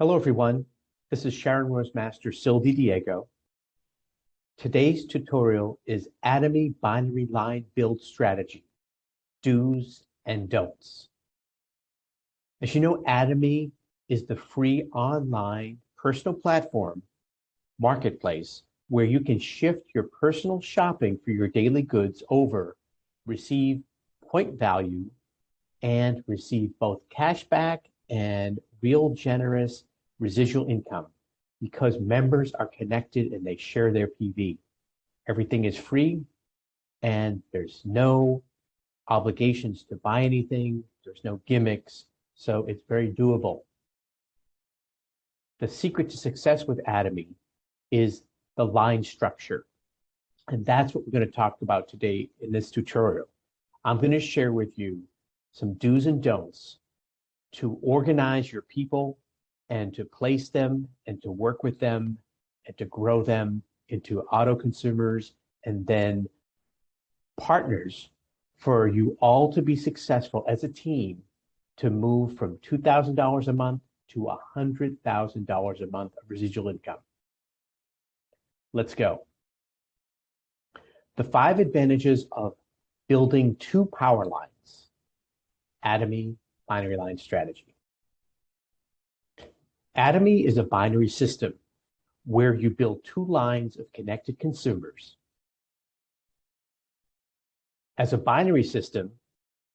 Hello, everyone. This is Sharon Rose Master Diego. Today's tutorial is Atomy Binary Line Build Strategy, Do's and Don'ts. As you know, Atomy is the free online personal platform marketplace where you can shift your personal shopping for your daily goods over, receive point value, and receive both cashback and real generous residual income because members are connected and they share their PV. Everything is free and there's no obligations to buy anything. There's no gimmicks. So it's very doable. The secret to success with Atomy is the line structure. And that's what we're going to talk about today in this tutorial. I'm going to share with you some do's and don'ts to organize your people and to place them and to work with them and to grow them into auto consumers and then partners for you all to be successful as a team to move from $2,000 a month to $100,000 a month of residual income. Let's go. The five advantages of building two power lines, Atomy binary line strategy. Atomy is a binary system where you build two lines of connected consumers. As a binary system,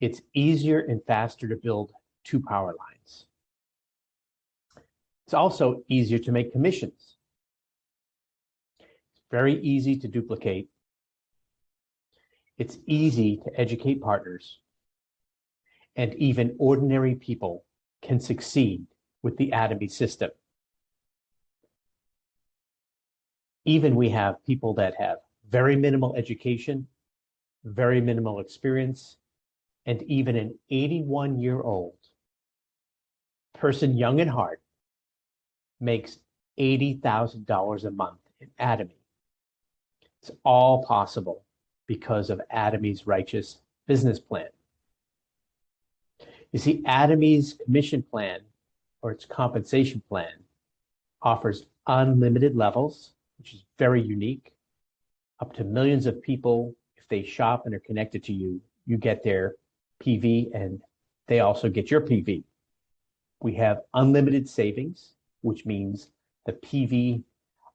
it's easier and faster to build two power lines. It's also easier to make commissions. It's very easy to duplicate. It's easy to educate partners. And even ordinary people can succeed with the Atomy system. Even we have people that have very minimal education, very minimal experience, and even an 81 year old person, young and hard, makes $80,000 a month in Atomy. It's all possible because of Atomy's righteous business plan. You see, Atomy's commission plan or its compensation plan offers unlimited levels, which is very unique, up to millions of people. If they shop and are connected to you, you get their PV and they also get your PV. We have unlimited savings, which means the PV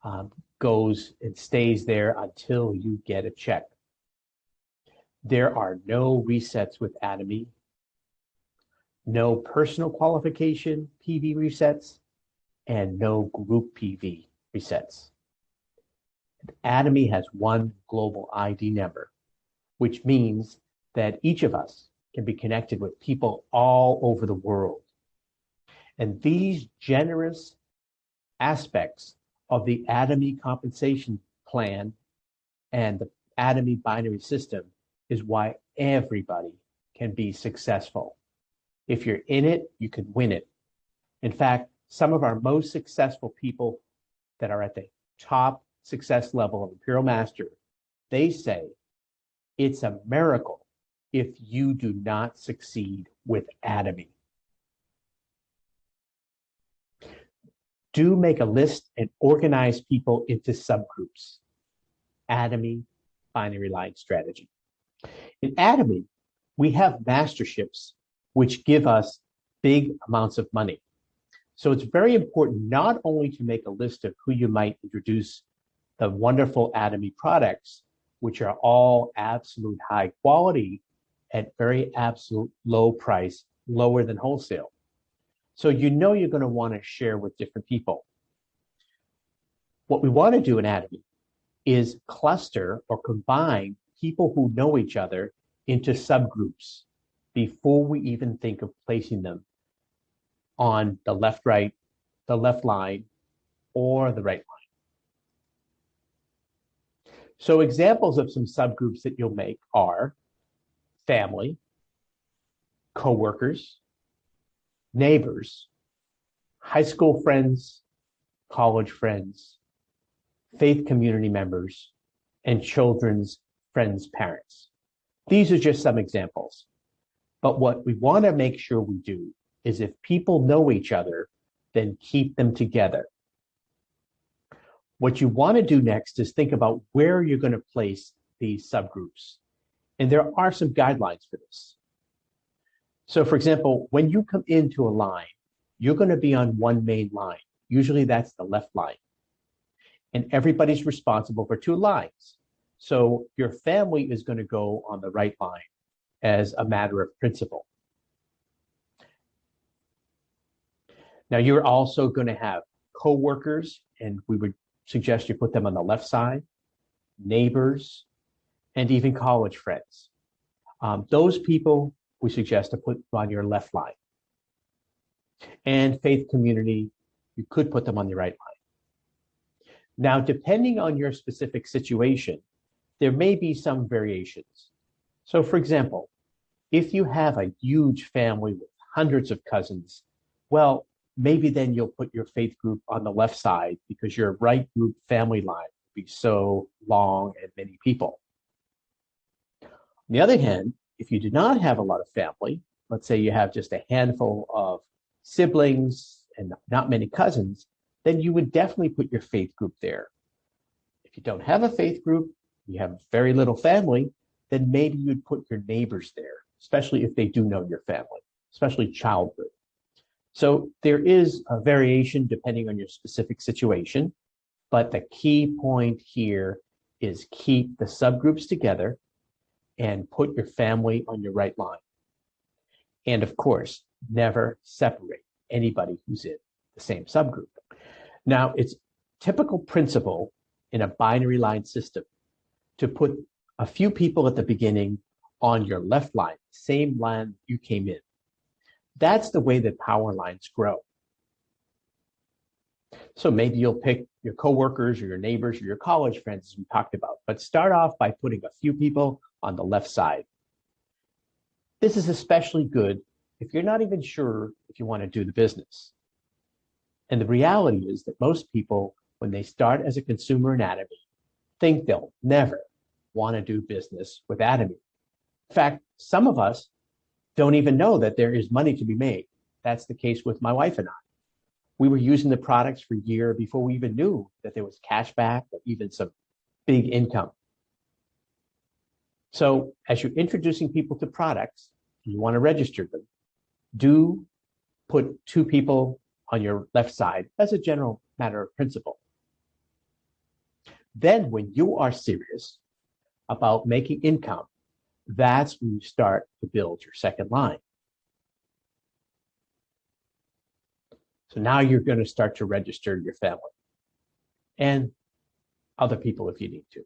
um, goes and stays there until you get a check. There are no resets with Atomy no personal qualification PV resets, and no group PV resets. Atomy has one global ID number, which means that each of us can be connected with people all over the world. And these generous aspects of the Atomy compensation plan and the Atomy binary system is why everybody can be successful. If you're in it, you can win it. In fact, some of our most successful people that are at the top success level of Imperial Master, they say it's a miracle if you do not succeed with Atomy. Do make a list and organize people into subgroups. Atomy binary line strategy. In Atomy, we have masterships which give us big amounts of money. So it's very important not only to make a list of who you might introduce the wonderful Atomy products, which are all absolute high quality at very absolute low price, lower than wholesale. So you know you're going to want to share with different people. What we want to do in Atomy is cluster or combine people who know each other into subgroups before we even think of placing them on the left right, the left line, or the right line. So examples of some subgroups that you'll make are family, coworkers, neighbors, high school friends, college friends, faith community members, and children's friends' parents. These are just some examples. But what we want to make sure we do is if people know each other, then keep them together. What you want to do next is think about where you're going to place these subgroups. And there are some guidelines for this. So for example, when you come into a line, you're going to be on one main line. Usually that's the left line. And everybody's responsible for two lines. So your family is going to go on the right line as a matter of principle. Now you're also going to have co-workers, and we would suggest you put them on the left side, neighbors, and even college friends. Um, those people we suggest to put on your left line. And faith community, you could put them on the right line. Now, depending on your specific situation, there may be some variations. So for example, if you have a huge family with hundreds of cousins, well, maybe then you'll put your faith group on the left side because your right group family line will be so long and many people. On the other hand, if you do not have a lot of family, let's say you have just a handful of siblings and not many cousins, then you would definitely put your faith group there. If you don't have a faith group, you have very little family, then maybe you'd put your neighbors there, especially if they do know your family, especially childhood. So there is a variation depending on your specific situation, but the key point here is keep the subgroups together and put your family on your right line. And of course, never separate anybody who's in the same subgroup. Now, it's typical principle in a binary line system to put a few people at the beginning on your left line, same line you came in. That's the way that power lines grow. So maybe you'll pick your coworkers or your neighbors or your college friends as we talked about, but start off by putting a few people on the left side. This is especially good if you're not even sure if you want to do the business. And the reality is that most people, when they start as a consumer in Atomy, think they'll never want to do business with Atomy. In fact, some of us don't even know that there is money to be made. That's the case with my wife and I. We were using the products for a year before we even knew that there was cash back or even some big income. So as you're introducing people to products, you want to register them, do put two people on your left side as a general matter of principle. Then when you are serious about making income, that's when you start to build your second line. So now you're going to start to register your family and other people if you need to.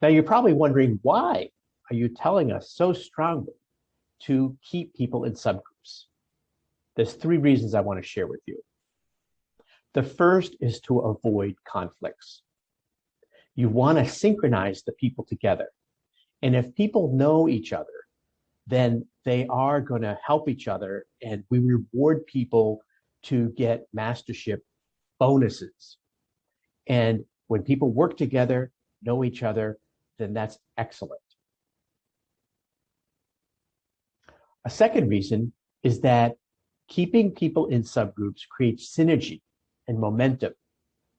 Now you're probably wondering why are you telling us so strongly to keep people in subgroups? There's three reasons I want to share with you. The first is to avoid conflicts. You want to synchronize the people together. And if people know each other, then they are going to help each other and we reward people to get mastership bonuses. And when people work together, know each other, then that's excellent. A second reason is that keeping people in subgroups creates synergy and momentum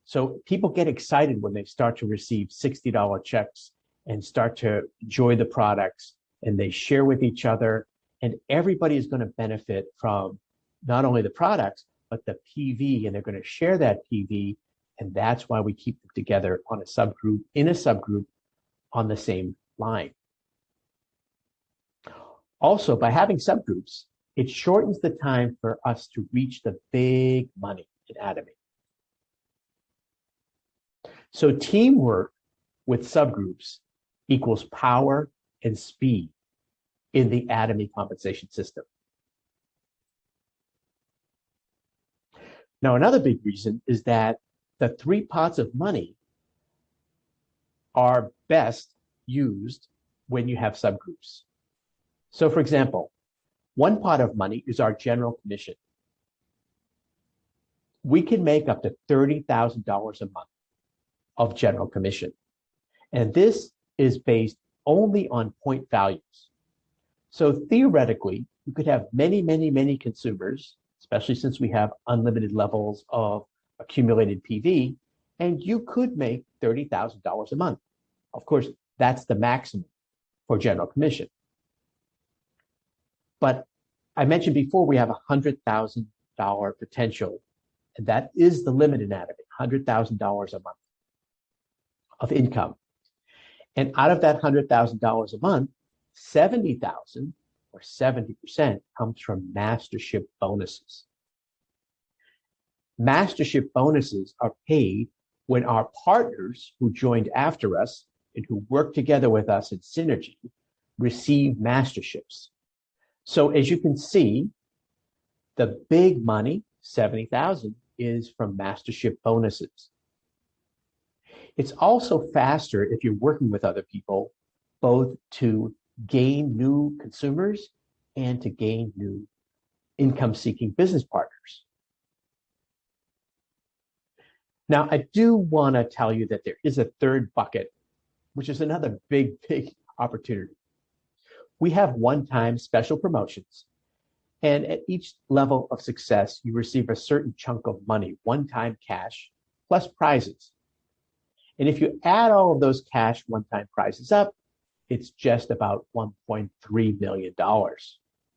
so people get excited when they start to receive $60 checks and start to enjoy the products and they share with each other and everybody is going to benefit from not only the products, but the PV and they're going to share that PV. And that's why we keep them together on a subgroup, in a subgroup on the same line. Also, by having subgroups, it shortens the time for us to reach the big money in Atomy. So teamwork with subgroups equals power and speed in the atomy compensation system. Now, another big reason is that the three pots of money are best used when you have subgroups. So for example, one pot of money is our general commission. We can make up to $30,000 a month of general commission. And this is based only on point values. So theoretically, you could have many, many, many consumers, especially since we have unlimited levels of accumulated PV, and you could make $30,000 a month. Of course, that's the maximum for general commission. But I mentioned before we have a $100,000 potential, and that is the limit in Atomy, $100,000 a month of income. And out of that $100,000 a month, 70,000 or 70% comes from mastership bonuses. Mastership bonuses are paid when our partners who joined after us and who work together with us in synergy receive masterships. So as you can see, the big money, 70,000, is from mastership bonuses. It's also faster if you're working with other people, both to gain new consumers and to gain new income-seeking business partners. Now, I do want to tell you that there is a third bucket, which is another big, big opportunity. We have one-time special promotions, and at each level of success, you receive a certain chunk of money, one-time cash, plus prizes. And if you add all of those cash one-time prizes up, it's just about $1.3 million.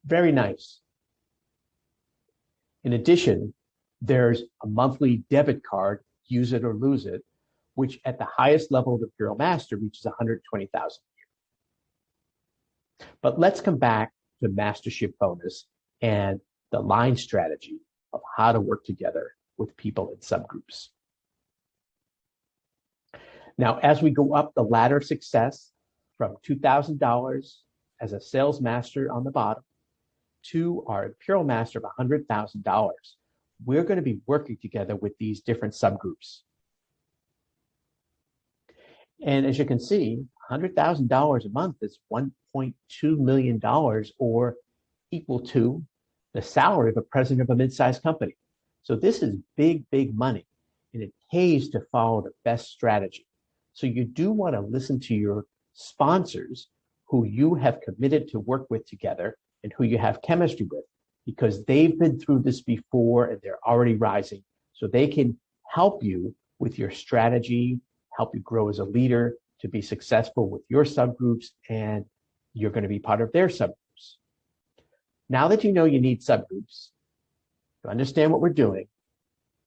Very nice. In addition, there's a monthly debit card, use it or lose it, which at the highest level of the Imperial Master reaches 120,000 a year. But let's come back to Mastership Bonus and the line strategy of how to work together with people in subgroups. Now, as we go up the ladder of success, from $2,000 as a sales master on the bottom to our Imperial Master of $100,000, we're going to be working together with these different subgroups. And as you can see, $100,000 a month is $1.2 million or equal to the salary of a president of a mid-sized company. So this is big, big money, and it pays to follow the best strategy. So you do want to listen to your sponsors who you have committed to work with together and who you have chemistry with because they've been through this before and they're already rising. So they can help you with your strategy, help you grow as a leader to be successful with your subgroups, and you're going to be part of their subgroups. Now that you know you need subgroups, to understand what we're doing,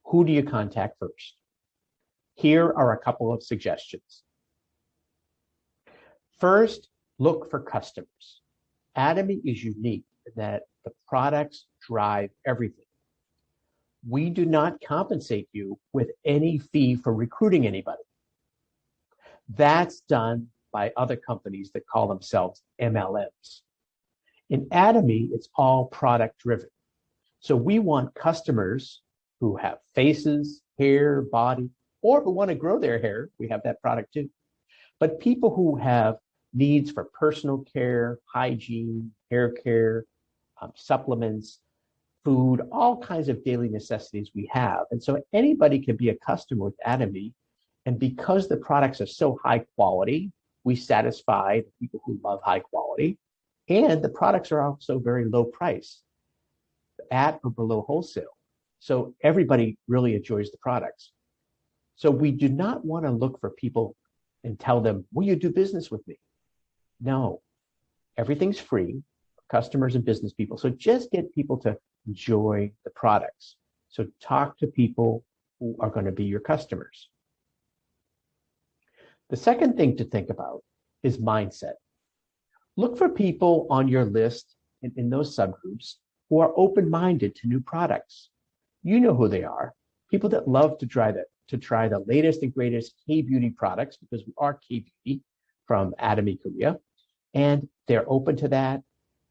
who do you contact first? Here are a couple of suggestions. First, look for customers. Atomy is unique in that the products drive everything. We do not compensate you with any fee for recruiting anybody. That's done by other companies that call themselves MLMs. In Atomy, it's all product driven. So we want customers who have faces, hair, body, or who want to grow their hair. We have that product too. But people who have needs for personal care, hygiene, hair care, um, supplements, food, all kinds of daily necessities we have. And so anybody can be a customer with Atomy. And because the products are so high quality, we satisfy the people who love high quality. And the products are also very low price, at or below wholesale. So everybody really enjoys the products. So we do not want to look for people and tell them, will you do business with me? No, everything's free, customers and business people. So just get people to enjoy the products. So talk to people who are going to be your customers. The second thing to think about is mindset. Look for people on your list in, in those subgroups who are open-minded to new products. You know who they are. People that love to try the, to try the latest and greatest K-beauty products because we are K-beauty from Atomy Korea and they're open to that.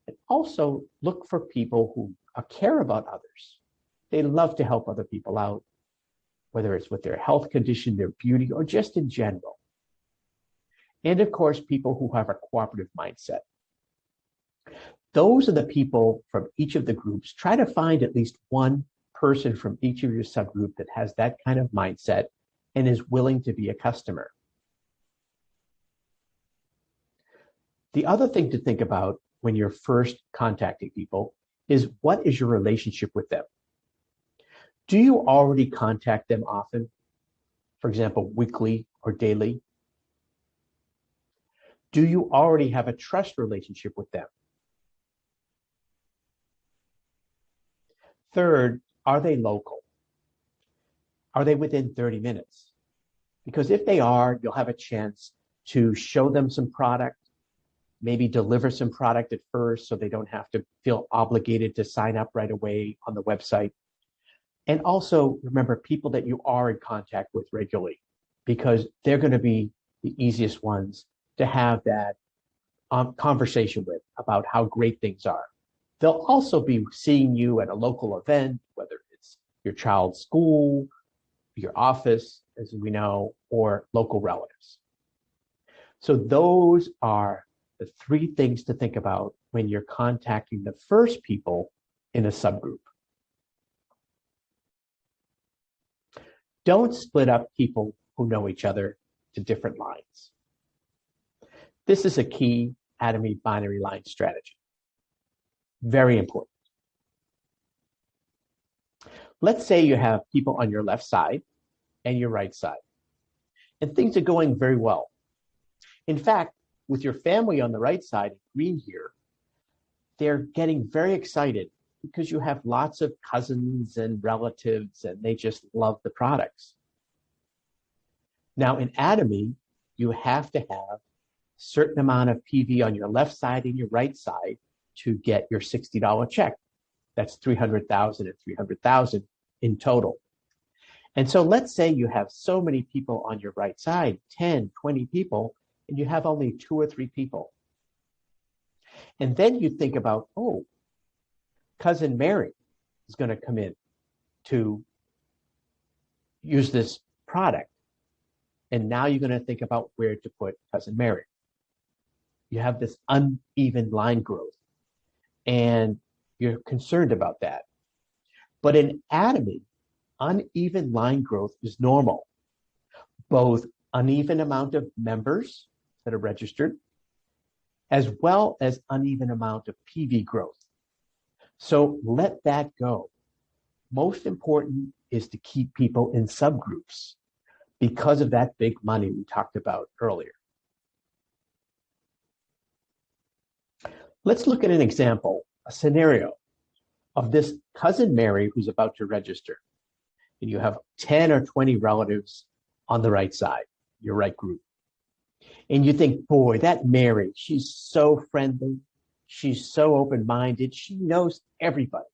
And also look for people who uh, care about others. They love to help other people out, whether it's with their health condition, their beauty, or just in general. And of course, people who have a cooperative mindset. Those are the people from each of the groups. Try to find at least one person from each of your subgroup that has that kind of mindset and is willing to be a customer. The other thing to think about when you're first contacting people is what is your relationship with them? Do you already contact them often? For example, weekly or daily? Do you already have a trust relationship with them? Third, are they local? Are they within 30 minutes? Because if they are, you'll have a chance to show them some product, maybe deliver some product at first so they don't have to feel obligated to sign up right away on the website. And also remember people that you are in contact with regularly because they're going to be the easiest ones to have that um, conversation with about how great things are. They'll also be seeing you at a local event, whether it's your child's school, your office, as we know, or local relatives. So those are the three things to think about when you're contacting the first people in a subgroup. Don't split up people who know each other to different lines. This is a key Atomy binary line strategy. Very important. Let's say you have people on your left side and your right side, and things are going very well. In fact, with your family on the right side, green here, they're getting very excited because you have lots of cousins and relatives and they just love the products. Now in Atomy, you have to have a certain amount of PV on your left side and your right side to get your $60 check. That's 300,000 and 300,000 in total. And so let's say you have so many people on your right side, 10, 20 people, and you have only two or three people. And then you think about, oh, cousin Mary is going to come in to use this product. And now you're going to think about where to put cousin Mary. You have this uneven line growth and you're concerned about that. But in Atomy, uneven line growth is normal. Both uneven amount of members that are registered, as well as uneven amount of PV growth. So let that go. Most important is to keep people in subgroups because of that big money we talked about earlier. Let's look at an example, a scenario of this cousin Mary who's about to register. And you have 10 or 20 relatives on the right side, your right group. And you think, boy, that Mary, she's so friendly. She's so open minded. She knows everybody.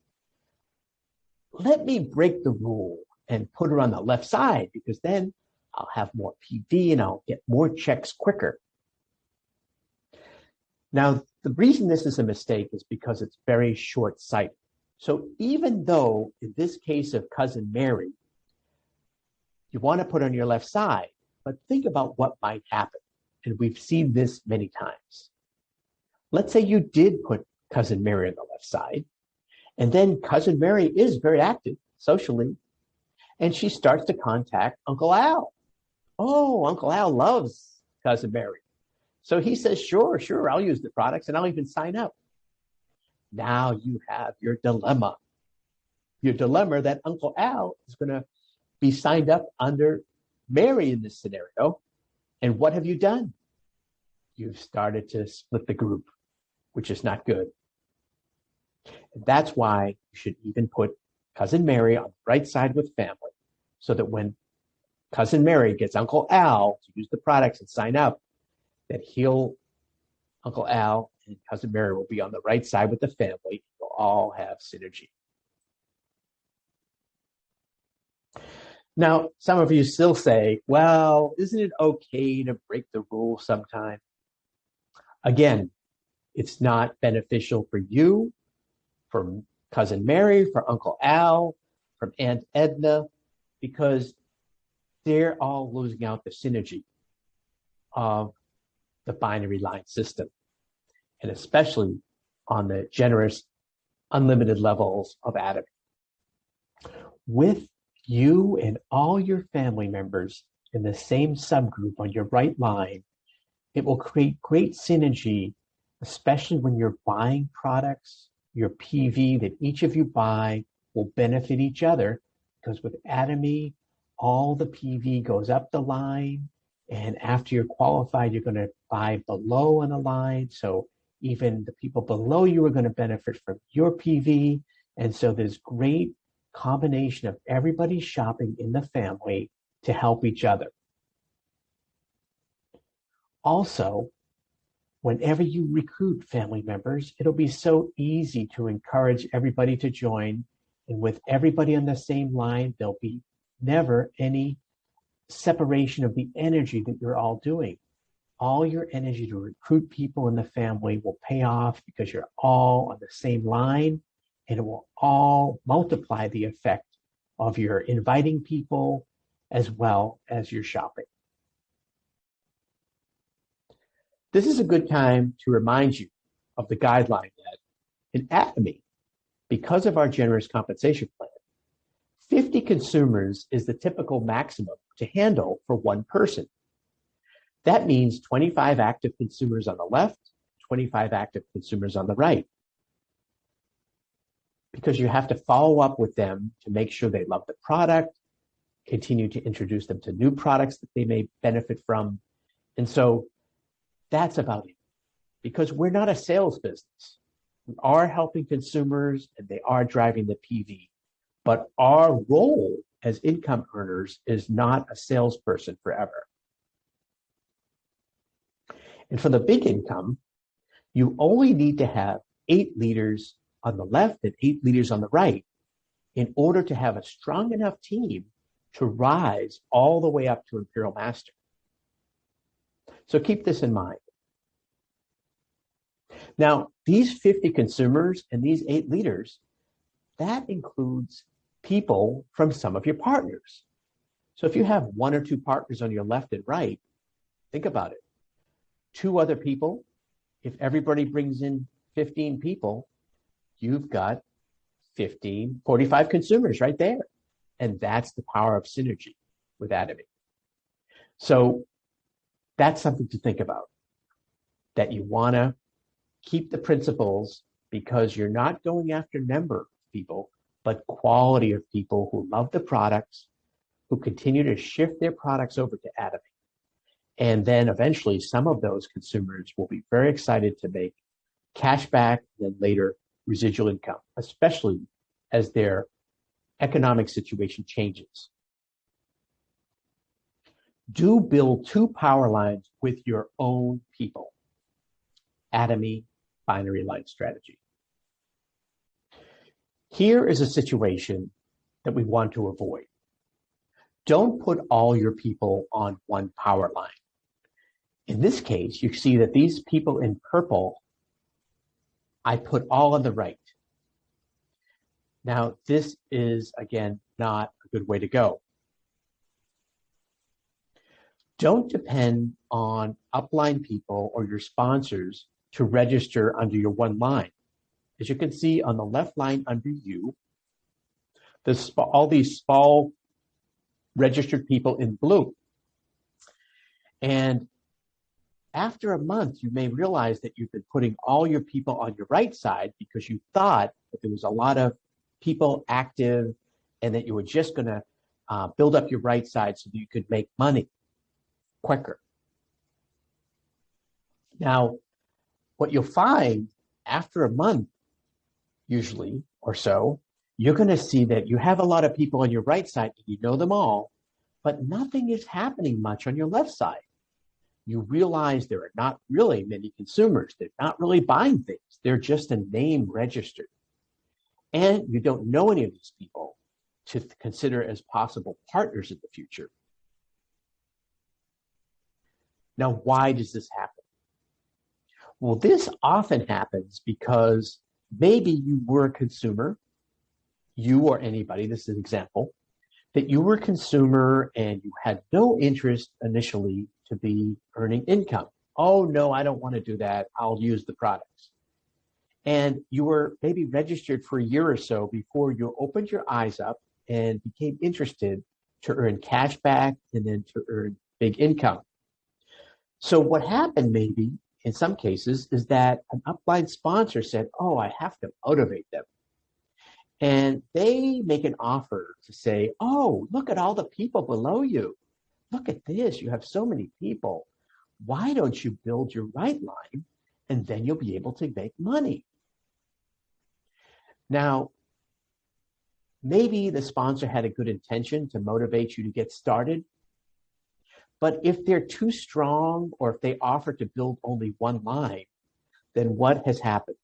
Let me break the rule and put her on the left side because then I'll have more PV and I'll get more checks quicker. Now, the reason this is a mistake is because it's very short sighted. So even though in this case of cousin Mary, you want to put on your left side, but think about what might happen. And we've seen this many times. Let's say you did put cousin Mary on the left side, and then cousin Mary is very active socially, and she starts to contact Uncle Al. Oh, Uncle Al loves cousin Mary. So he says, sure, sure, I'll use the products and I'll even sign up. Now you have your dilemma. Your dilemma that Uncle Al is going to be signed up under Mary in this scenario. And what have you done? You've started to split the group, which is not good. And that's why you should even put cousin Mary on the right side with family so that when cousin Mary gets Uncle Al to use the products and sign up, that he'll, Uncle Al and cousin Mary will be on the right side with the family. You'll all have synergy. Now, some of you still say, well, isn't it okay to break the rule sometime? Again, it's not beneficial for you, for cousin Mary, for Uncle Al, from Aunt Edna, because they're all losing out the synergy of the binary line system, and especially on the generous unlimited levels of Atomy. With you and all your family members in the same subgroup on your right line, it will create great synergy especially when you're buying products, your PV that each of you buy will benefit each other because with Atomy, all the PV goes up the line. And after you're qualified, you're going to buy below on the line. So even the people below you are going to benefit from your PV. And so there's great combination of everybody shopping in the family to help each other. Also, whenever you recruit family members, it'll be so easy to encourage everybody to join. And with everybody on the same line, there'll be never any separation of the energy that you're all doing. All your energy to recruit people in the family will pay off because you're all on the same line and it will all multiply the effect of your inviting people as well as your shopping. This is a good time to remind you of the guideline that in Atomy, because of our generous compensation plan, 50 consumers is the typical maximum to handle for one person. That means 25 active consumers on the left, 25 active consumers on the right. Because you have to follow up with them to make sure they love the product, continue to introduce them to new products that they may benefit from. And so that's about it. Because we're not a sales business. We are helping consumers and they are driving the PV. But our role as income earners is not a salesperson forever. And for the big income, you only need to have eight leaders on the left and eight leaders on the right in order to have a strong enough team to rise all the way up to Imperial Master. So keep this in mind. Now, these 50 consumers and these eight leaders, that includes people from some of your partners. So if you have one or two partners on your left and right, think about it. Two other people, if everybody brings in 15 people, you've got 15, 45 consumers right there. And that's the power of synergy with Atomy. So that's something to think about that you want to keep the principles because you're not going after number people, but quality of people who love the products, who continue to shift their products over to Atomy. And then eventually some of those consumers will be very excited to make cash back and later residual income, especially as their economic situation changes. Do build two power lines with your own people. Atomy binary line strategy. Here is a situation that we want to avoid. Don't put all your people on one power line. In this case, you see that these people in purple, I put all on the right. Now, this is, again, not a good way to go. Don't depend on upline people or your sponsors to register under your one line. As you can see on the left line under you, this, all these small registered people in blue. And after a month, you may realize that you've been putting all your people on your right side because you thought that there was a lot of people active and that you were just going to uh, build up your right side so that you could make money quicker. Now, what you'll find after a month usually, or so, you're going to see that you have a lot of people on your right side, you know them all, but nothing is happening much on your left side. You realize there are not really many consumers. They're not really buying things. They're just a name registered. And you don't know any of these people to consider as possible partners in the future. Now, why does this happen? Well, this often happens because maybe you were a consumer, you or anybody, this is an example, that you were a consumer and you had no interest initially to be earning income. Oh, no, I don't want to do that. I'll use the products. And you were maybe registered for a year or so before you opened your eyes up and became interested to earn cash back and then to earn big income. So what happened maybe in some cases is that an upline sponsor said, Oh, I have to motivate them. And they make an offer to say, Oh, look at all the people below you. Look at this. You have so many people. Why don't you build your right line and then you'll be able to make money? Now, maybe the sponsor had a good intention to motivate you to get started. But if they're too strong or if they offer to build only one line, then what has happened?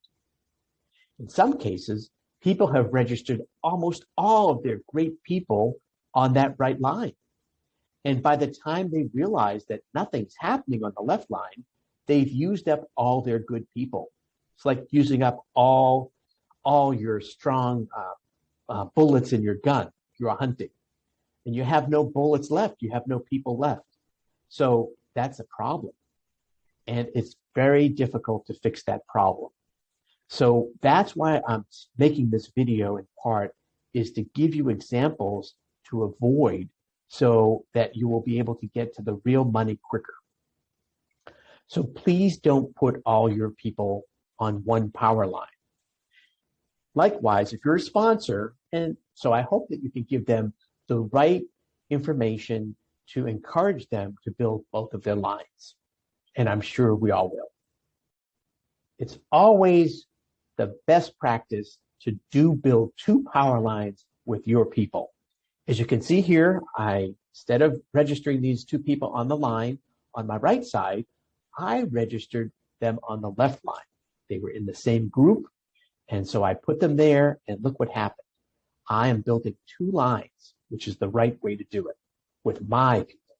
In some cases, people have registered almost all of their great people on that right line. And by the time they realize that nothing's happening on the left line, they've used up all their good people. It's like using up all, all your strong uh, uh, bullets in your gun. You're hunting and you have no bullets left. You have no people left. So that's a problem. And it's very difficult to fix that problem. So that's why I'm making this video in part is to give you examples to avoid so that you will be able to get to the real money quicker. So please don't put all your people on one power line. Likewise, if you're a sponsor, and so I hope that you can give them the right information to encourage them to build both of their lines. And I'm sure we all will. It's always the best practice to do build two power lines with your people. As you can see here, I, instead of registering these two people on the line on my right side, I registered them on the left line. They were in the same group. And so I put them there and look what happened. I am building two lines, which is the right way to do it with my people.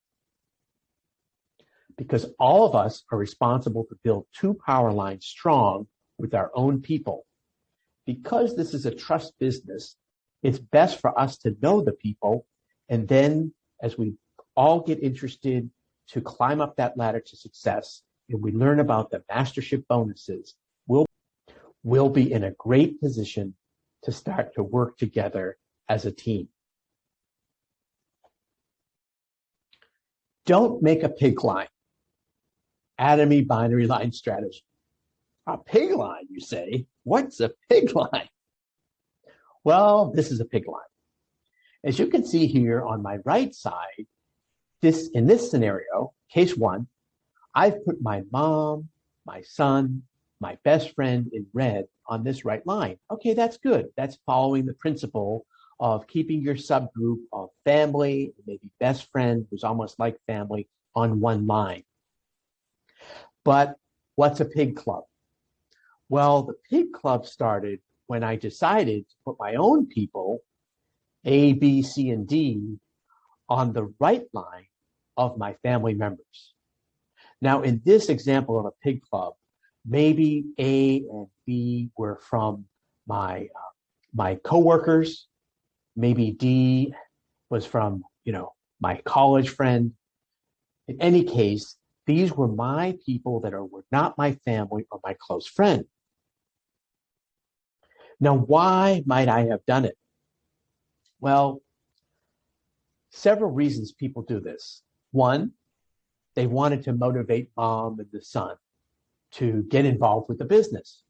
Because all of us are responsible to build two power lines strong with our own people. Because this is a trust business, it's best for us to know the people. And then as we all get interested to climb up that ladder to success and we learn about the mastership bonuses, we'll, we'll be in a great position to start to work together as a team. Don't make a pig line. Atomy binary line strategy. A pig line, you say? What's a pig line? Well, this is a pig line. As you can see here on my right side, this in this scenario, case one, I've put my mom, my son, my best friend in red on this right line. Okay, that's good. That's following the principle of keeping your subgroup of family, maybe best friend who's almost like family on one line. But what's a pig club? Well, the pig club started when I decided to put my own people, A, B, C, and D, on the right line of my family members. Now, in this example of a pig club, maybe A and B were from my uh, my coworkers. Maybe D was from you know my college friend. In any case, these were my people that are, were not my family or my close friend. Now, why might I have done it? Well, several reasons people do this. One, they wanted to motivate mom and the son to get involved with the business.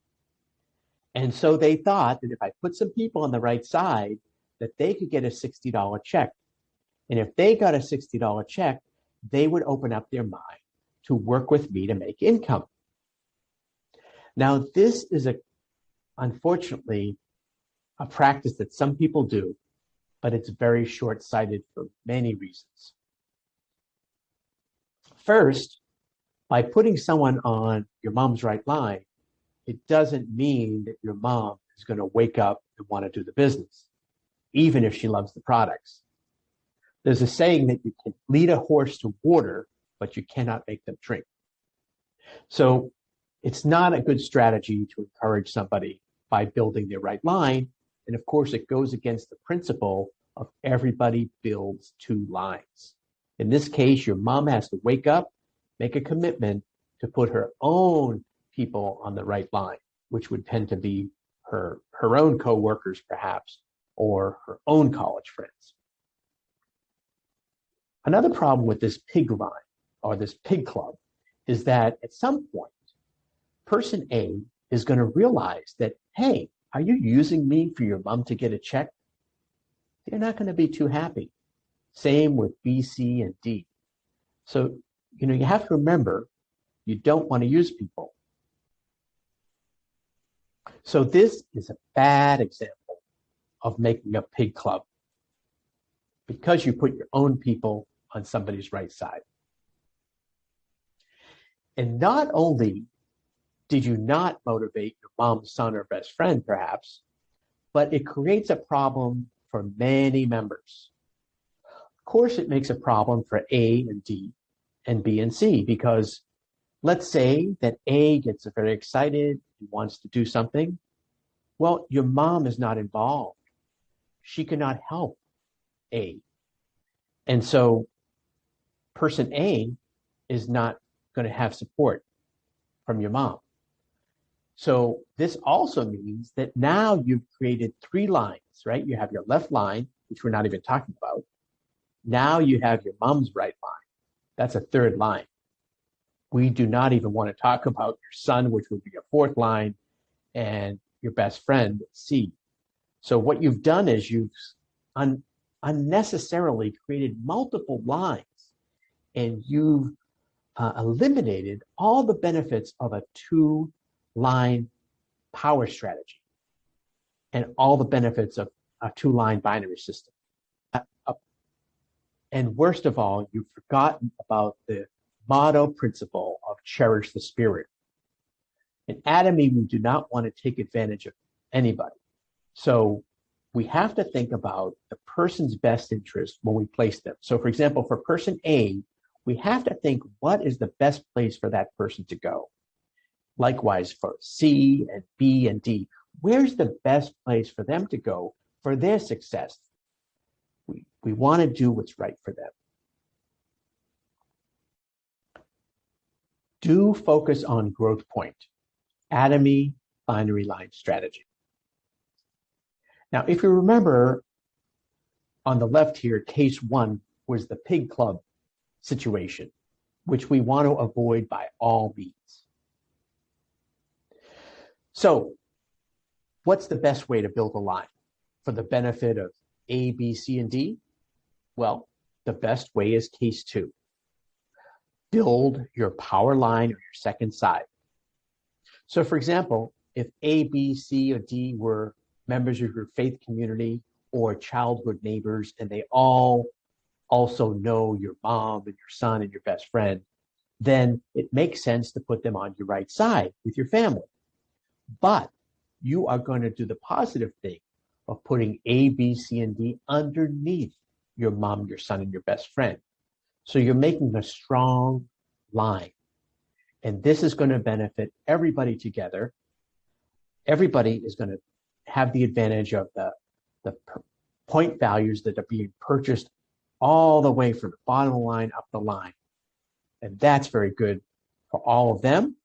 And so they thought that if I put some people on the right side, that they could get a $60 check. And if they got a $60 check, they would open up their mind to work with me to make income. Now, this is a, unfortunately, a practice that some people do, but it's very short-sighted for many reasons. First, by putting someone on your mom's right line, it doesn't mean that your mom is going to wake up and want to do the business, even if she loves the products. There's a saying that you can lead a horse to water, but you cannot make them drink. So it's not a good strategy to encourage somebody by building their right line. And of course, it goes against the principle of everybody builds two lines. In this case, your mom has to wake up make a commitment to put her own people on the right line, which would tend to be her, her own coworkers perhaps, or her own college friends. Another problem with this pig line or this pig club is that at some point person A is going to realize that, hey, are you using me for your mom to get a check? They're not going to be too happy. Same with B, C, and D. So, you know, you have to remember you don't want to use people. So this is a bad example of making a pig club because you put your own people on somebody's right side. And not only did you not motivate your mom's son, or best friend, perhaps, but it creates a problem for many members. Of course, it makes a problem for A and D and B and C because let's say that A gets very excited and wants to do something. Well, your mom is not involved. She cannot help A. And so person A is not going to have support from your mom. So this also means that now you've created three lines, right? You have your left line, which we're not even talking about. Now you have your mom's right line. That's a third line. We do not even want to talk about your son, which would be a fourth line, and your best friend, C. So what you've done is you've un- unnecessarily created multiple lines and you've uh, eliminated all the benefits of a two line power strategy and all the benefits of a two line binary system. Uh, uh, and worst of all, you've forgotten about the motto principle of cherish the spirit. In Atomy, we do not want to take advantage of anybody. So we have to think about the person's best interest when we place them. So for example, for person A, we have to think what is the best place for that person to go. Likewise for C and B and D, where's the best place for them to go for their success? We, we want to do what's right for them. Do focus on growth point, atomy binary line strategy. Now, if you remember on the left here, case one was the pig club situation, which we want to avoid by all means. So what's the best way to build a line for the benefit of A, B, C, and D? Well, the best way is case two. Build your power line or your second side. So for example, if A, B, C, or D were members of your faith community or childhood neighbors, and they all also know your mom and your son and your best friend, then it makes sense to put them on your right side with your family. But you are going to do the positive thing of putting A, B, C, and D underneath your mom, your son, and your best friend. So you're making a strong line. And this is going to benefit everybody together. Everybody is going to have the advantage of the, the point values that are being purchased all the way from the bottom of the line up the line. And that's very good for all of them,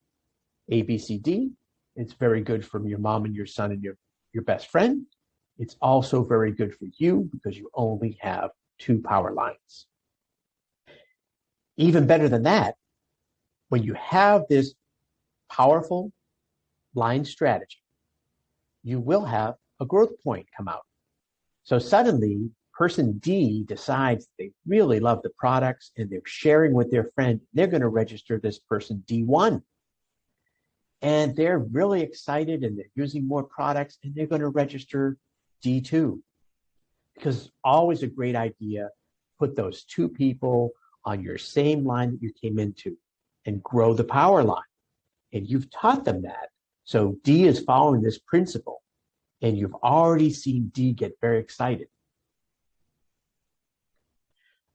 A, B, C, D. It's very good for your mom and your son and your, your best friend. It's also very good for you because you only have two power lines. Even better than that, when you have this powerful line strategy, you will have a growth point come out. So suddenly person D decides they really love the products and they're sharing with their friend, they're going to register this person D1. And they're really excited and they're using more products and they're going to register D2. Because always a great idea, put those two people on your same line that you came into and grow the power line. And you've taught them that. So D is following this principle and you've already seen D get very excited.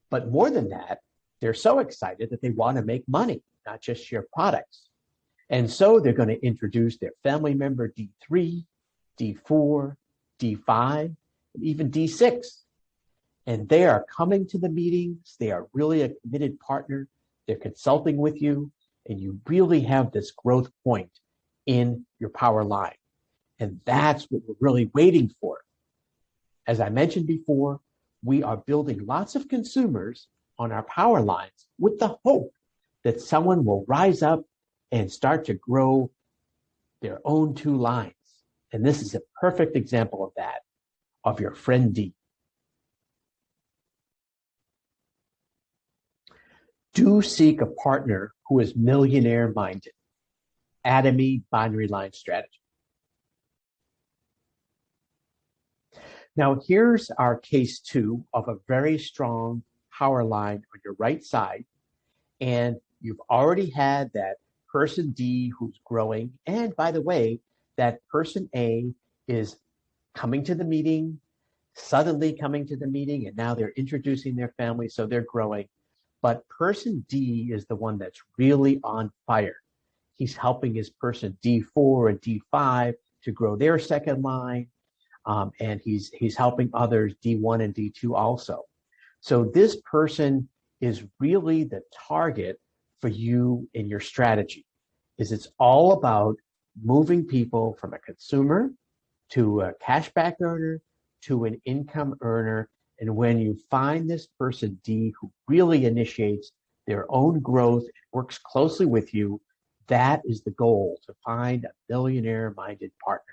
But more than that, they're so excited that they want to make money, not just share products. And so they're going to introduce their family member D3, D4, D5, and even D6. And they are coming to the meetings. They are really a committed partner. They're consulting with you, and you really have this growth point in your power line. And that's what we're really waiting for. As I mentioned before, we are building lots of consumers on our power lines with the hope that someone will rise up and start to grow their own two lines. And this is a perfect example of that, of your friend D. Do seek a partner who is millionaire minded. Atomy binary line strategy. Now here's our case two of a very strong power line on your right side. And you've already had that person D who's growing. And by the way, that person A is coming to the meeting, suddenly coming to the meeting, and now they're introducing their family, so they're growing. But person D is the one that's really on fire. He's helping his person D4 and D5 to grow their second line. Um, and he's he's helping others D1 and D2 also. So this person is really the target for you in your strategy. Is it's all about moving people from a consumer to a cashback earner to an income earner. And when you find this person D who really initiates their own growth works closely with you, that is the goal to find a billionaire minded partner.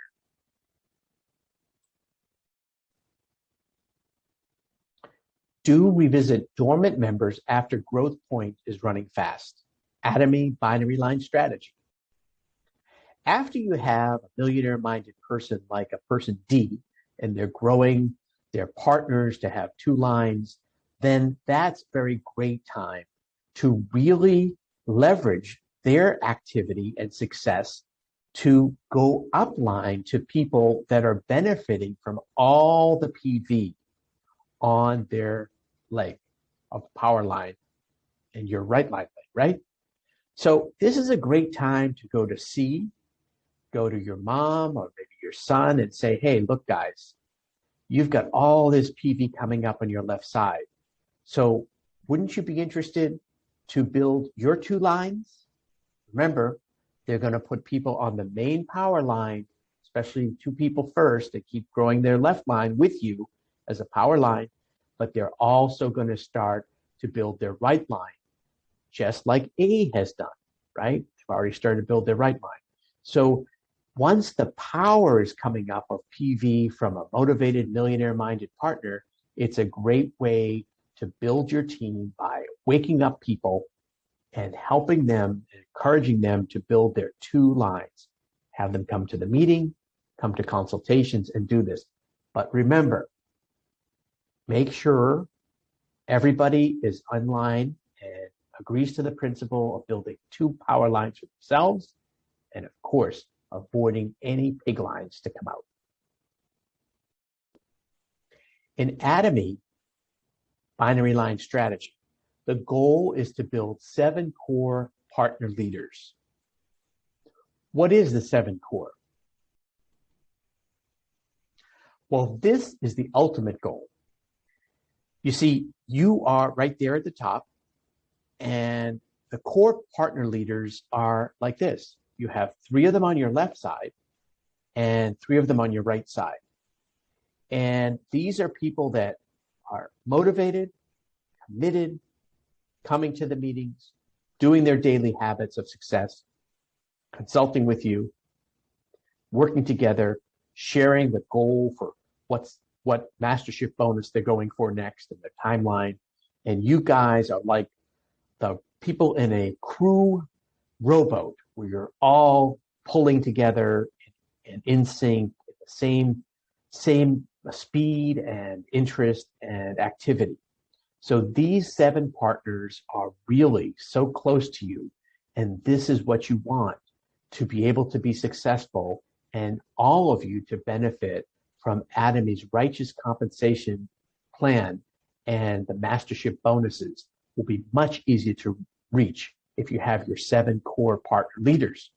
Do revisit dormant members after growth point is running fast. Atomy binary line strategy. After you have a millionaire minded person like a person D and they're growing their partners to have two lines, then that's very great time to really leverage their activity and success to go upline to people that are benefiting from all the PV on their leg of power line and your right line, right? So this is a great time to go to C, go to your mom or maybe your son and say, hey, look, guys, you've got all this PV coming up on your left side. So wouldn't you be interested to build your two lines? Remember, they're going to put people on the main power line, especially two people first, to keep growing their left line with you as a power line, but they're also going to start to build their right line just like A has done, right? They've already started to build their right line. So once the power is coming up of PV from a motivated millionaire minded partner, it's a great way to build your team by waking up people and helping them, encouraging them to build their two lines. Have them come to the meeting, come to consultations and do this. But remember, make sure everybody is online and agrees to the principle of building two power lines for themselves, and of course, avoiding any pig lines to come out. In Atomy binary line strategy, the goal is to build seven core partner leaders. What is the seven core? Well, this is the ultimate goal. You see, you are right there at the top and the core partner leaders are like this. You have three of them on your left side and three of them on your right side. And these are people that are motivated, committed, coming to the meetings, doing their daily habits of success, consulting with you, working together, sharing the goal for what's what mastership bonus they're going for next and their timeline. And you guys are like the people in a crew rowboat where you're all pulling together and in sync the same same speed and interest and activity. So these seven partners are really so close to you and this is what you want to be able to be successful and all of you to benefit from Atomy's righteous compensation plan and the mastership bonuses will be much easier to reach if you have your seven core partner leaders.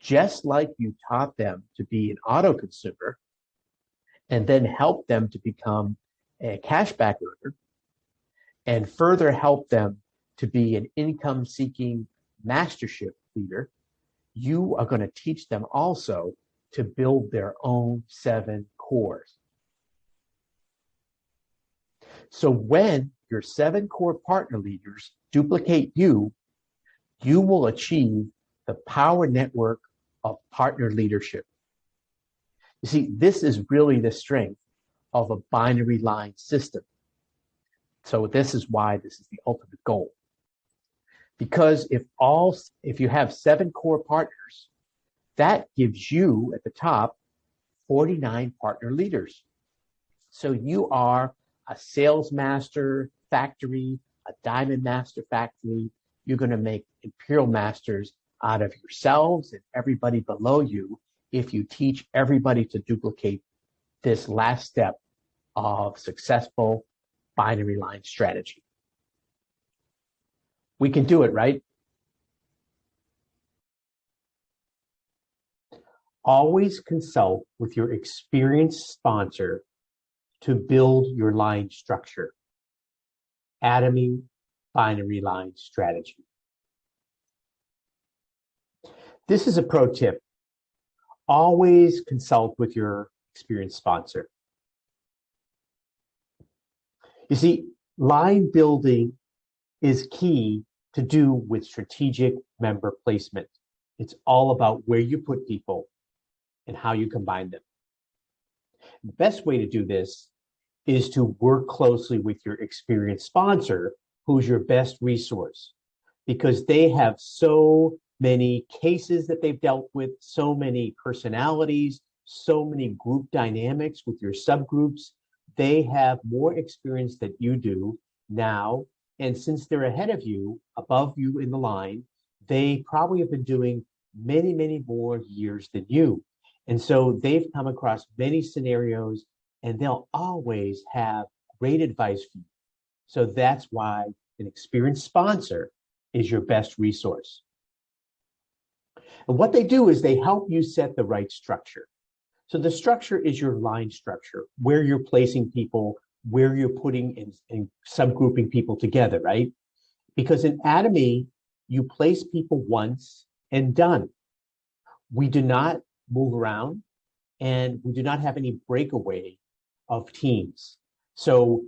Just like you taught them to be an auto consumer and then help them to become a cashback earner and further help them to be an income seeking mastership leader, you are going to teach them also to build their own seven cores. So when your seven core partner leaders duplicate you, you will achieve the power network of partner leadership. You see, this is really the strength of a binary line system. So this is why this is the ultimate goal. Because if all, if you have seven core partners, that gives you at the top 49 partner leaders. So you are a sales master factory, a diamond master factory. You're going to make imperial masters out of yourselves and everybody below you if you teach everybody to duplicate this last step of successful binary line strategy. We can do it, right? Always consult with your experienced sponsor to build your line structure. Atomy binary line strategy. This is a pro tip. Always consult with your experienced sponsor. You see, line building is key to do with strategic member placement. It's all about where you put people and how you combine them. The best way to do this is to work closely with your experienced sponsor, who's your best resource, because they have so many cases that they've dealt with, so many personalities, so many group dynamics with your subgroups. They have more experience than you do now. And since they're ahead of you, above you in the line, they probably have been doing many, many more years than you. And so they've come across many scenarios and they'll always have great advice for you. So that's why an experienced sponsor is your best resource. And what they do is they help you set the right structure. So the structure is your line structure, where you're placing people, where you're putting and, and subgrouping people together, right? Because in Atomy, you place people once and done. We do not move around and we do not have any breakaway of teams. So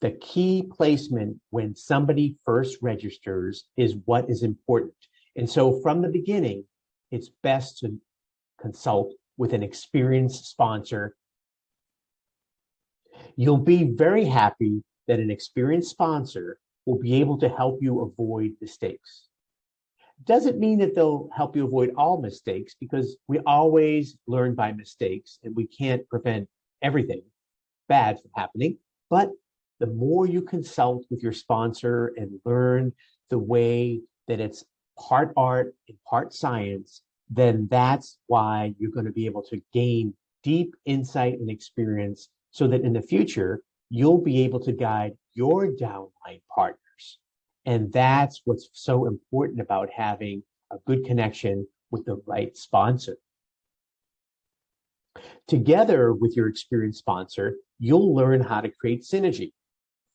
the key placement when somebody first registers is what is important. And so from the beginning, it's best to consult with an experienced sponsor. You'll be very happy that an experienced sponsor will be able to help you avoid mistakes. Doesn't mean that they'll help you avoid all mistakes because we always learn by mistakes and we can't prevent everything bad from happening. But the more you consult with your sponsor and learn the way that it's part art and part science, then that's why you're going to be able to gain deep insight and experience so that in the future, you'll be able to guide your downline partners. And that's what's so important about having a good connection with the right sponsor. Together with your experienced sponsor, you'll learn how to create synergy.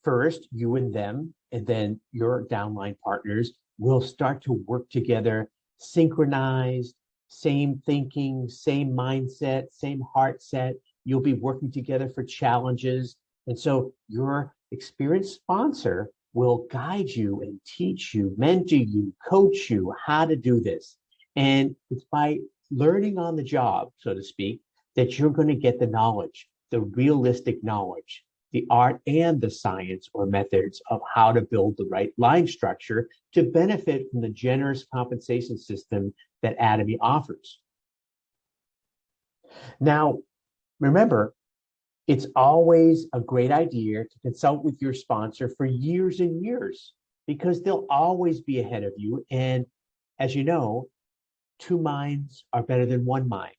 First, you and them, and then your downline partners will start to work together, synchronized, same thinking, same mindset, same heart set. You'll be working together for challenges. And so your experienced sponsor will guide you and teach you, mentor you, coach you how to do this. And it's by learning on the job, so to speak, that you're going to get the knowledge, the realistic knowledge, the art and the science or methods of how to build the right line structure to benefit from the generous compensation system that Atomy offers. Now, remember, it's always a great idea to consult with your sponsor for years and years because they'll always be ahead of you. And as you know, two minds are better than one mind.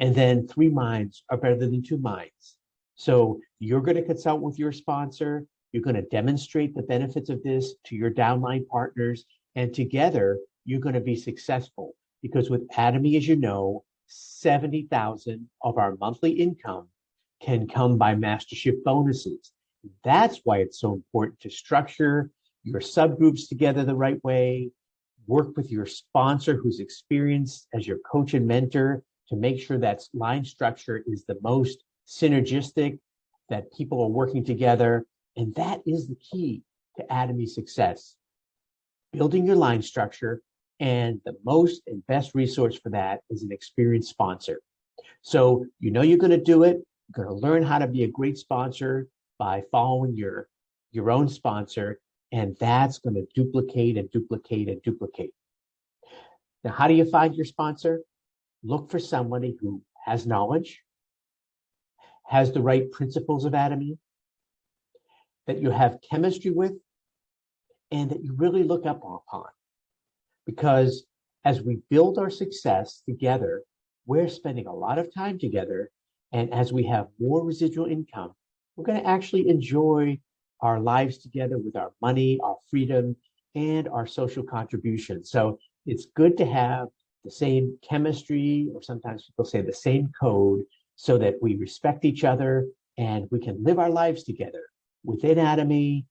And then three minds are better than two minds. So you're going to consult with your sponsor. You're going to demonstrate the benefits of this to your downline partners. And together, you're going to be successful because with Atomy, as you know, 70,000 of our monthly income can come by mastership bonuses. That's why it's so important to structure your subgroups together the right way, work with your sponsor who's experienced as your coach and mentor to make sure that line structure is the most synergistic, that people are working together. And that is the key to Atomy success. Building your line structure And the most and best resource for that is an experienced sponsor. So you know you're going to do it. You're going to learn how to be a great sponsor by following your, your own sponsor. And that's going to duplicate and duplicate and duplicate. Now, how do you find your sponsor? Look for somebody who has knowledge, has the right principles of Atomy, that you have chemistry with, and that you really look up upon. Because as we build our success together, we're spending a lot of time together. And as we have more residual income, we're going to actually enjoy our lives together with our money, our freedom, and our social contribution. So it's good to have the same chemistry, or sometimes people say the same code, so that we respect each other and we can live our lives together within Atomy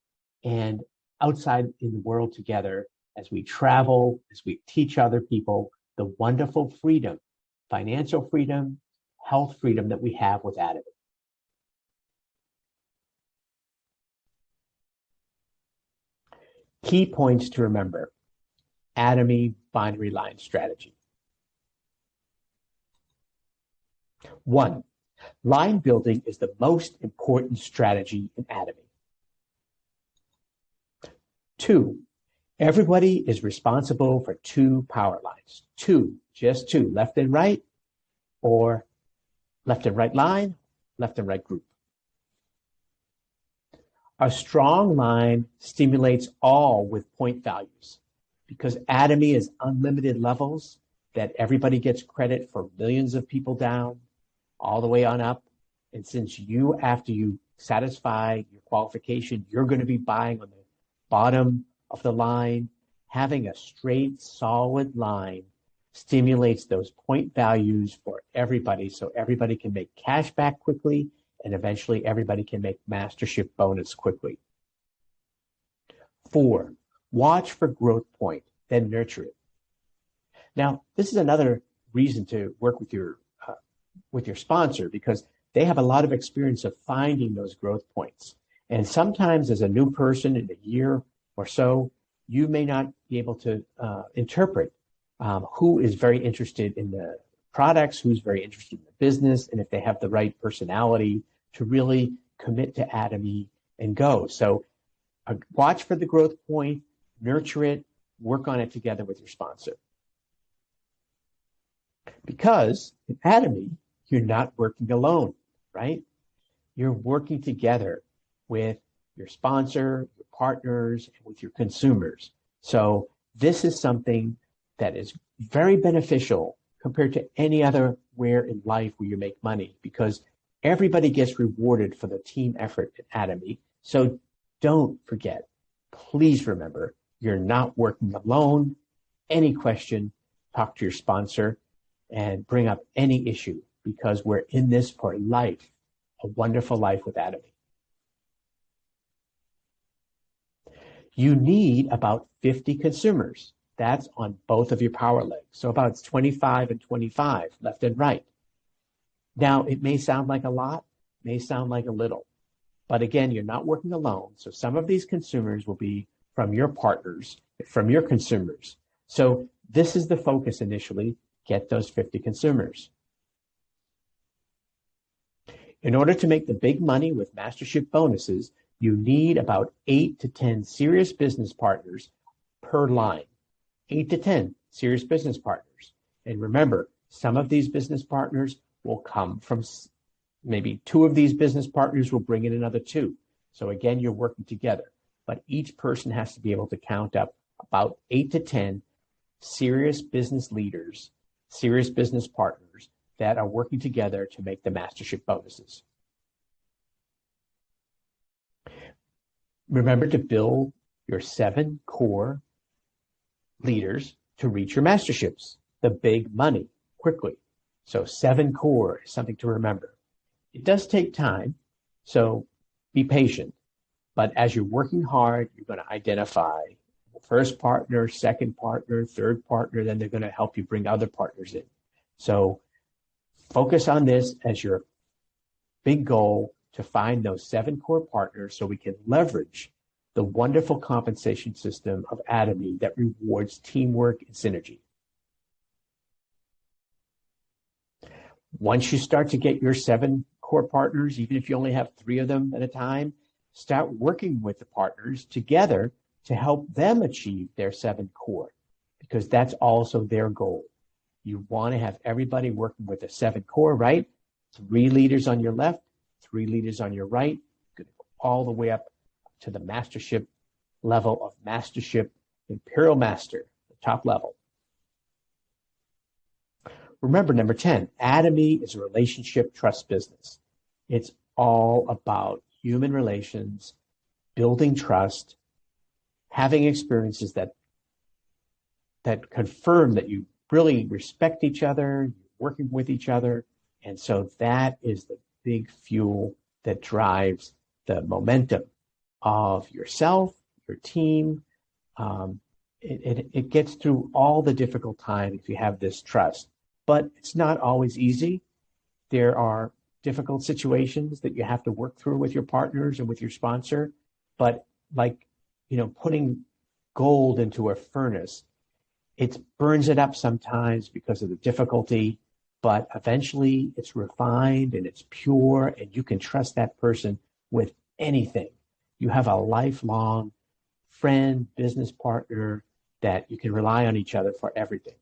and outside in the world together as we travel, as we teach other people the wonderful freedom, financial freedom, health freedom that we have with Atomy. Key points to remember. Atomy binary line strategy. One, line building is the most important strategy in Atomy. Two, everybody is responsible for two power lines. Two, just two, left and right, or left and right line, left and right group. A strong line stimulates all with point values because Atomy is unlimited levels that everybody gets credit for millions of people down all the way on up. And since you, after you satisfy your qualification, you're going to be buying on the bottom of the line, having a straight, solid line stimulates those point values for everybody so everybody can make cash back quickly and eventually everybody can make mastership bonus quickly. Four, watch for growth point, then nurture it. Now, this is another reason to work with your uh, with your sponsor because they have a lot of experience of finding those growth points. And sometimes as a new person in a year or so, you may not be able to uh, interpret um, who is very interested in the products, who's very interested in the business, and if they have the right personality to really commit to Atomy and go. So uh, watch for the growth point, nurture it, work on it together with your sponsor. Because in Atomy, you're not working alone, right? You're working together with your sponsor, partners, and with your consumers. So this is something that is very beneficial compared to any other where in life where you make money because everybody gets rewarded for the team effort at Atomy. So don't forget, please remember, you're not working alone. Any question, talk to your sponsor and bring up any issue because we're in this for life, a wonderful life with Atomy. You need about 50 consumers. That's on both of your power legs. So about 25 and 25 left and right. Now, it may sound like a lot, may sound like a little, but again, you're not working alone. So some of these consumers will be from your partners, from your consumers. So this is the focus initially, get those 50 consumers. In order to make the big money with mastership bonuses, you need about eight to 10 serious business partners per line. Eight to 10 serious business partners. And remember, some of these business partners will come from maybe two of these business partners will bring in another two. So again, you're working together, but each person has to be able to count up about eight to 10 serious business leaders, serious business partners that are working together to make the mastership bonuses. Remember to build your seven core leaders to reach your masterships, the big money quickly. So seven core is something to remember. It does take time, so be patient. But as you're working hard, you're going to identify first partner, second partner, third partner, then they're going to help you bring other partners in. So focus on this as your big goal to find those seven core partners so we can leverage the wonderful compensation system of Atomy that rewards teamwork and synergy. Once you start to get your seven core partners, even if you only have three of them at a time, start working with the partners together to help them achieve their seven core because that's also their goal. You want to have everybody working with a seven core, right? Three leaders on your left, three leaders on your right, go all the way up to the mastership level of mastership, imperial master, the top level. Remember, number 10, Atomy is a relationship trust business. It's all about human relations, building trust, having experiences that that confirm that you really respect each other, working with each other. And so that is the big fuel that drives the momentum of yourself, your team. Um, it, it, it gets through all the difficult times if you have this trust but it's not always easy. There are difficult situations that you have to work through with your partners and with your sponsor. But like, you know, putting gold into a furnace, it burns it up sometimes because of the difficulty, but eventually it's refined and it's pure and you can trust that person with anything. You have a lifelong friend, business partner that you can rely on each other for everything.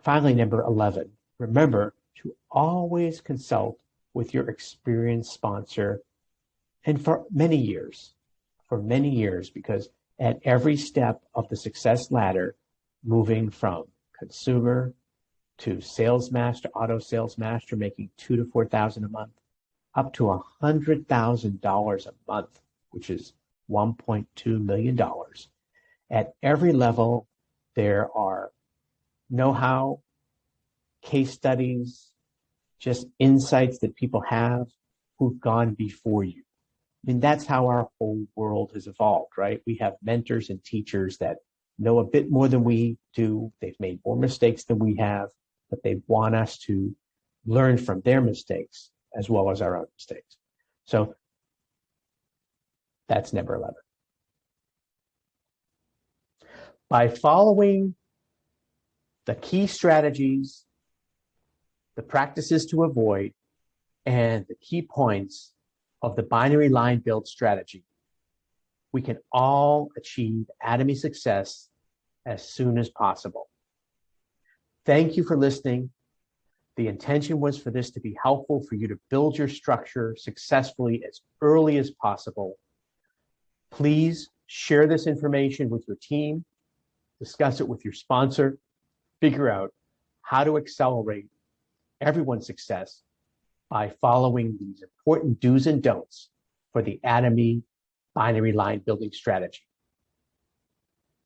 Finally, number 11, remember to always consult with your experienced sponsor and for many years, for many years, because at every step of the success ladder, moving from consumer to sales master, auto sales master, making two to 4,000 a month, up to a $100,000 a month, which is $1.2 million. At every level, there are know-how, case studies, just insights that people have who've gone before you. I mean, that's how our whole world has evolved, right? We have mentors and teachers that know a bit more than we do. They've made more mistakes than we have, but they want us to learn from their mistakes as well as our own mistakes. So that's number 11. By following the key strategies, the practices to avoid, and the key points of the binary line build strategy, we can all achieve Atomy success as soon as possible. Thank you for listening. The intention was for this to be helpful for you to build your structure successfully as early as possible. Please share this information with your team, discuss it with your sponsor, figure out how to accelerate everyone's success by following these important do's and don'ts for the Atomy binary line building strategy.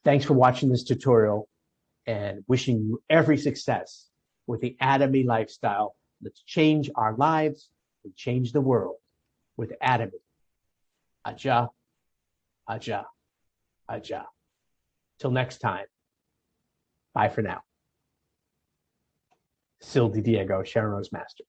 Thanks for watching this tutorial and wishing you every success with the Atomy lifestyle. Let's change our lives and change the world with Atomy. Aja, aja, aja. Till next time, bye for now. Sil Diego, Sharon Rose Master.